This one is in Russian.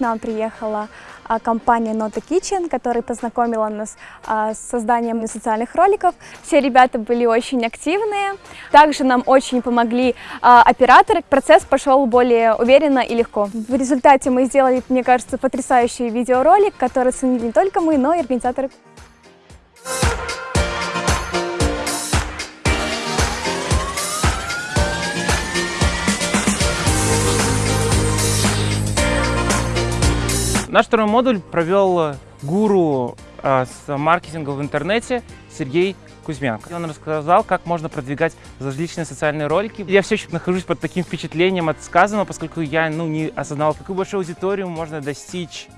нам приехала а, компания Nota Kitchen, которая познакомила нас а, с созданием социальных роликов. Все ребята были очень активные. Также нам очень помогли а, операторы. Процесс пошел более уверенно и легко. В результате мы сделали, мне кажется, потрясающий видеоролик, который ценили не только мы, но и организаторы. Наш второй модуль провел гуру а, с маркетинга в интернете Сергей Кузьменко. Он рассказал, как можно продвигать различные социальные ролики. Я все еще нахожусь под таким впечатлением от сказанного, поскольку я ну, не осознавал, какую большую аудиторию можно достичь